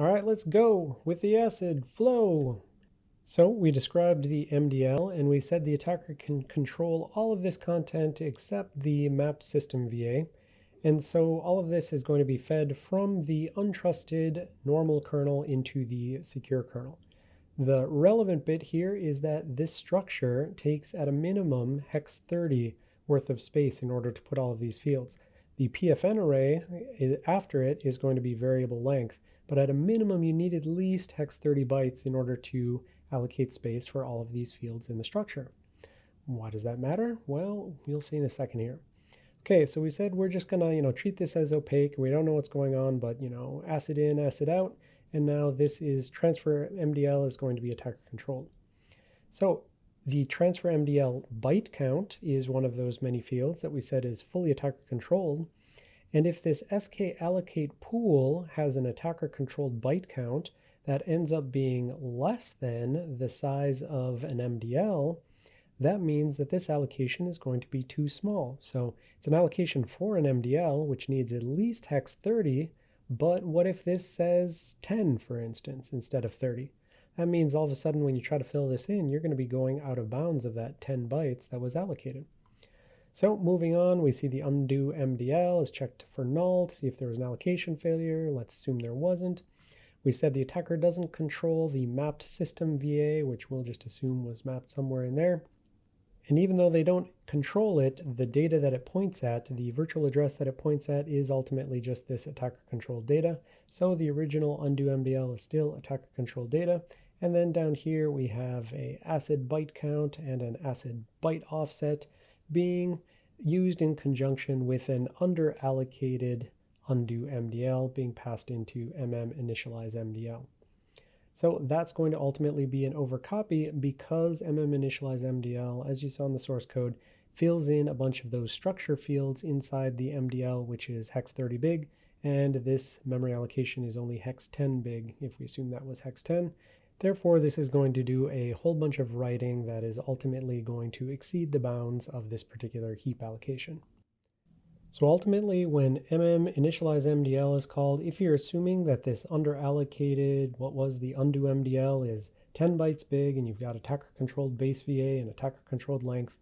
All right, let's go with the acid flow. So we described the MDL and we said the attacker can control all of this content except the mapped system VA. And so all of this is going to be fed from the untrusted normal kernel into the secure kernel. The relevant bit here is that this structure takes at a minimum hex 30 worth of space in order to put all of these fields. The PFN array after it is going to be variable length, but at a minimum you need at least hex 30 bytes in order to allocate space for all of these fields in the structure. Why does that matter? Well, you'll see in a second here. Okay, so we said we're just gonna, you know, treat this as opaque. We don't know what's going on, but, you know, acid in, acid out. And now this is transfer MDL is going to be attacker controlled. So the transfer MDL byte count is one of those many fields that we said is fully attacker controlled. And if this SK allocate pool has an attacker controlled byte count that ends up being less than the size of an MDL, that means that this allocation is going to be too small. So it's an allocation for an MDL, which needs at least hex 30, but what if this says 10, for instance, instead of 30? That means all of a sudden when you try to fill this in, you're going to be going out of bounds of that 10 bytes that was allocated. So moving on, we see the undo MDL is checked for null to see if there was an allocation failure. Let's assume there wasn't. We said the attacker doesn't control the mapped system VA, which we'll just assume was mapped somewhere in there. And even though they don't control it, the data that it points at, the virtual address that it points at is ultimately just this attacker controlled data. So the original undo MDL is still attacker controlled data. And then down here we have a acid byte count and an acid byte offset being used in conjunction with an under allocated undo MDL being passed into mm initialize MDL. So that's going to ultimately be an overcopy because mm MDL, as you saw in the source code, fills in a bunch of those structure fields inside the MDL, which is hex 30 big, and this memory allocation is only hex 10 big, if we assume that was hex 10. Therefore, this is going to do a whole bunch of writing that is ultimately going to exceed the bounds of this particular heap allocation. So ultimately, when mm initialize MDL is called, if you're assuming that this underallocated, what was the undo MDL is 10 bytes big and you've got attacker controlled base VA and attacker controlled length,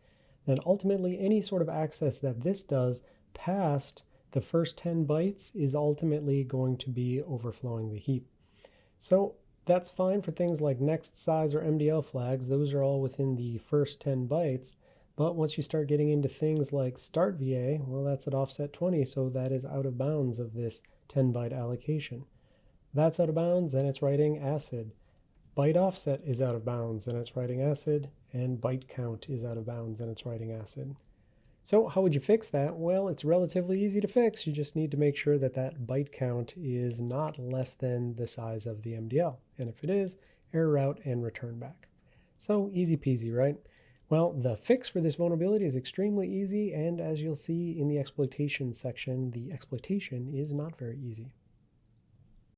then ultimately any sort of access that this does past the first 10 bytes is ultimately going to be overflowing the heap. So that's fine for things like next size or MDL flags. Those are all within the first 10 bytes. But once you start getting into things like start VA, well, that's at offset 20, so that is out of bounds of this 10 byte allocation. That's out of bounds, and it's writing acid. Byte offset is out of bounds, and it's writing acid, and byte count is out of bounds, and it's writing acid. So how would you fix that? Well, it's relatively easy to fix. You just need to make sure that that byte count is not less than the size of the MDL. And if it is, error out and return back. So easy peasy, right? Well, the fix for this vulnerability is extremely easy, and as you'll see in the exploitation section, the exploitation is not very easy.